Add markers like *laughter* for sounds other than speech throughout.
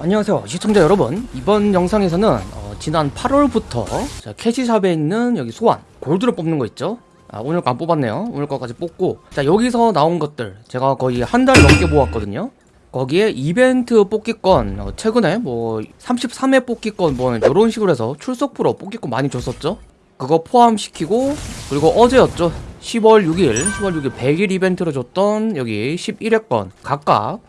안녕하세요 시청자 여러분. 이번 영상에서는 어, 지난 8월부터 자, 캐시샵에 있는 여기 소환 골드를 뽑는 거 있죠? 아, 오늘 거 안 뽑았네요. 오늘 거까지 뽑고. 자 여기서 나온 것들 제가 거의 한 달 넘게 모았거든요. 거기에 이벤트 뽑기권 어, 최근에 뭐 33회 뽑기권 뭐 이런 식으로 해서 출석 프로 뽑기권 많이 줬었죠? 그거 포함시키고 그리고 어제였죠? 10월 6일 10월 6일 100일 이벤트로 줬던 여기 11회권 각각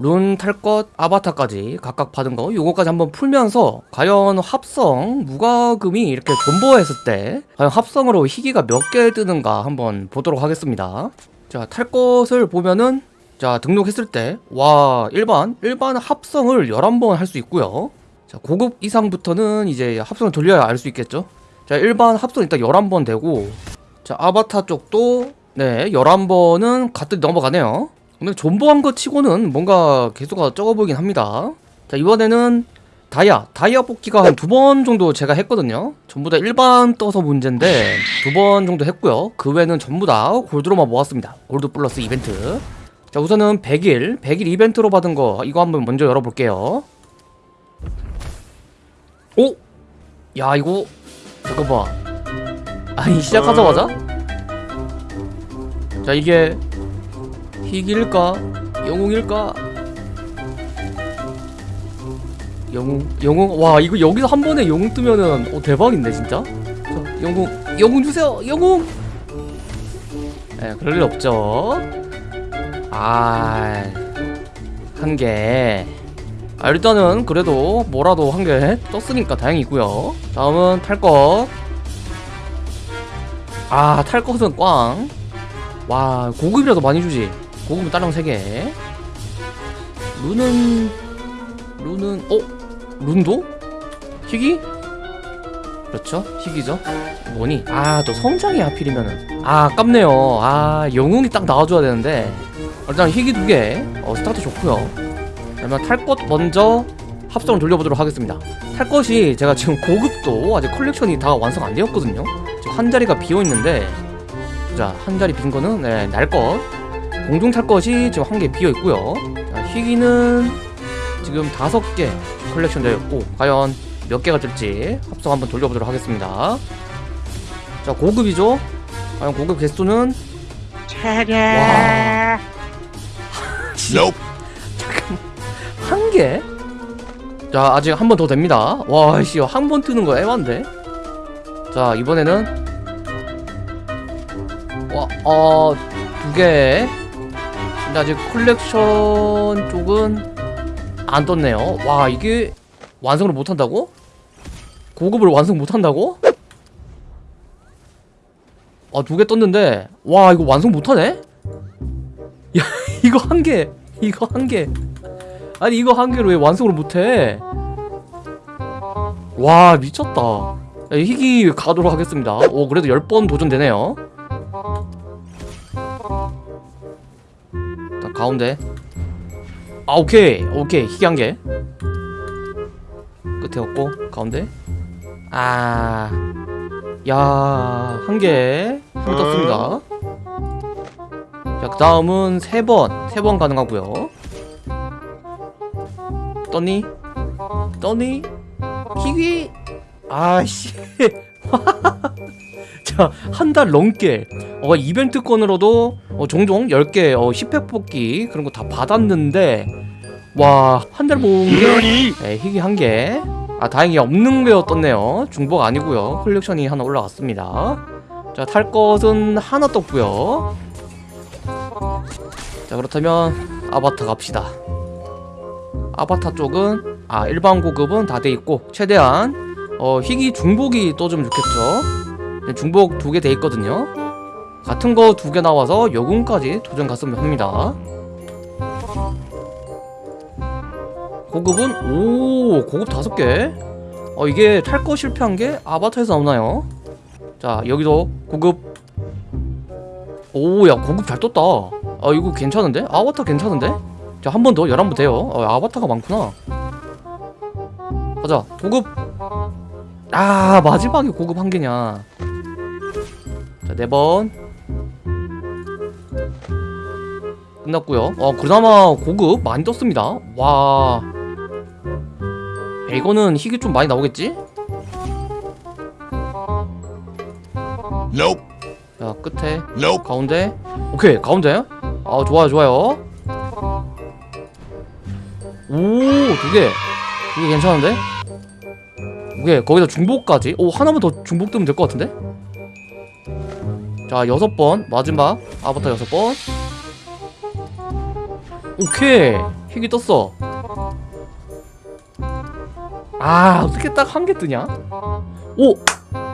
룬 탈 것 아바타까지 각각 받은 거 요거까지 한번 풀면서 과연 합성 무과금이 이렇게 존버했을 때 과연 합성으로 희귀가 몇 개 뜨는가 한번 보도록 하겠습니다. 자 탈 것을 보면은 자 등록했을 때 와 일반 일반 합성을 11번 할 수 있고요. 자 고급 이상부터는 이제 합성을 돌려야 알 수 있겠죠? 자 일반 합성 일단 11번 되고 자 아바타 쪽도 네 11번은 가뜩 넘어가네요 근데 존버한 거 치고는 뭔가 개수가 적어 보이긴 합니다. 자 이번에는 다이아. 다이아 뽑기가 한 두 번 정도 제가 했거든요. 전부 다 일반 떠서 문제인데 두 번 정도 했고요. 그 외에는 전부 다 골드로만 모았습니다. 골드 플러스 이벤트. 자 우선은 100일. 100일 이벤트로 받은 거 이거 한번 먼저 열어볼게요. 오? 야 이거 잠깐만. 아니 시작하자마자? 자 이게 희귀일까? 영웅일까? 영웅, 영웅, 와, 이거 여기서 한 번에 영웅 뜨면은, 어, 대박인데, 진짜? 자, 영웅, 영웅 주세요! 영웅! 에, 그럴 일 없죠. 아, 한 개. 아, 일단은, 그래도, 뭐라도 한 개 떴으니까 다행이고요 다음은 탈 것. 아, 탈 것은 꽝. 와, 고급이라도 많이 주지. 고급은 딸랑 3개. 룬은 룬은 어? 룬도? 희귀? 그렇죠. 희귀죠. 뭐니? 아 또 성장이 하필이면은. 아 아깝네요. 아 영웅이 딱 나와줘야 되는데. 일단 희귀 두개. 어, 스타트 좋고요. 그러면 탈 것 먼저 합성을 돌려보도록 하겠습니다. 탈 것이 제가 지금 고급도 아직 컬렉션이 다 완성 안 되었거든요. 지금 한 자리가 비어있는데. 자한 자리 빈 거는 네, 날것 공중 탈 것이 지금 한 개 비어 있고요. 자, 희귀는 지금 다섯 개 컬렉션 되었고 과연 몇 개가 될지 합성 한번 돌려보도록 하겠습니다. 자 고급이죠. 과연 고급 개수는 와. *laughs* 잠깐 한 개? 자 아직 한 번 더 됩니다. 와 씨 한 번 뜨는 거 애만데. 자 이번에는 와 어 두 개. 근데 아직 컬렉션 쪽은 안 떴네요 와 이게 완성을 못한다고? 고급을 완성 못한다고? 아 두 개 떴는데 와 이거 완성 못하네? 야 *laughs* 이거 한개 이거 한개 아니 이거 한 개로 왜 완성을 못해 와 미쳤다 야, 희귀 가도록 하겠습니다 오 그래도 10번 도전되네요 가운데 아 오케이 오케이 희귀 한개 끝에 없고 가운데 아 야, 한 개, 한개 떴습니다. 자, 그 다음은 세 번, 세 번 가능하고요. 떴니? 떴니? 키위? 아씨. 자, 한 달 넘게 어, 이벤트권으로도 어, 종종 10개 어, 10회 뽑기 그런 거 다 받았는데 와, 한 달 모은 게 네, 희귀 한 개. 아, 다행히 없는 게 떴네요. 중복 아니고요. 컬렉션이 하나 올라갔습니다. 자, 탈 것은 하나 떴고요. 자, 그렇다면 아바타 갑시다. 아바타 쪽은 아, 일반 고급은 다 돼 있고 최대한 어, 희귀 중복이 떠주면 좋겠죠. 중복 두 개 돼 있거든요 같은 거 두 개 나와서 영웅까지 도전 갔으면 합니다 고급은 오 고급 다섯 개 어, 이게 탈 거 실패한 게 아바타에서 나오나요? 자 여기도 고급 오야 고급 잘 떴다 아 이거 괜찮은데? 아바타 괜찮은데? 자 한 번더 11번 돼요 어, 아바타가 많구나 가자 고급 아 마지막에 고급 한 개냐 자, 네 번. 끝났고요. 어, 그나마 고급 많이 떴습니다. 와. 야, 이거는 희귀 좀 많이 나오겠지? Nope. 자 끝에 Nope. 가운데 오케이 가운데 아 좋아요 좋아요 오두개 두 개 괜찮은데? 오케이 거기다 중복까지 오 하나만 더 중복 뜨면 될 것 같은데? 자 여섯 번 마지막 아바타 여섯 번 오케이. 희귀 떴어. 아 어떻게 딱 한 개 뜨냐? 오!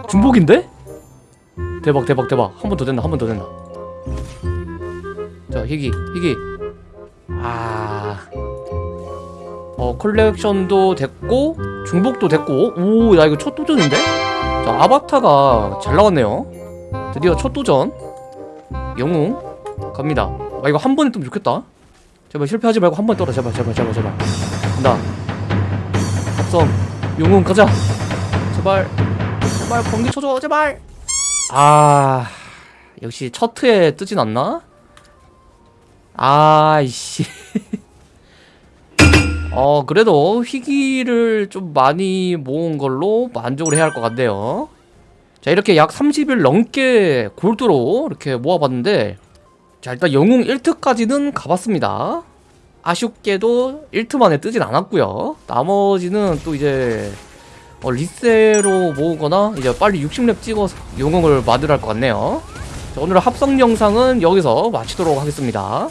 중복인데? 대박 대박 대박. 한 번 더 된다 한 번 더 된다. 자 희귀 희귀 아... 어 컬렉션도 됐고 중복도 됐고. 오야 이거 첫 도전인데? 자 아바타가 잘 나왔네요. 드디어 첫 도전. 영웅 갑니다. 아 이거 한 번에 뜨면 좋겠다 제발 실패하지 말고 한번 떠라 제발 제발 제발 제발. 간다. 합성. 영웅 가자. 제발. 제발 번개 쳐줘. 제발. 아 역시 첫 트에 뜨진 않나? 아이씨. *laughs* 어 그래도 희귀를 좀 많이 모은 걸로 만족을 해야 할 것 같네요. 자 이렇게 약 30일 넘게 골드로 이렇게 모아봤는데 자 일단 영웅 1트까지는 가봤습니다. 아쉽게도 1트 만에 뜨진 않았고요. 나머지는 또 이제 어, 리세로 모으거나 이제 빨리 60렙 찍어서 영웅을 만들어 할것 같네요. 자, 오늘 합성 영상은 여기서 마치도록 하겠습니다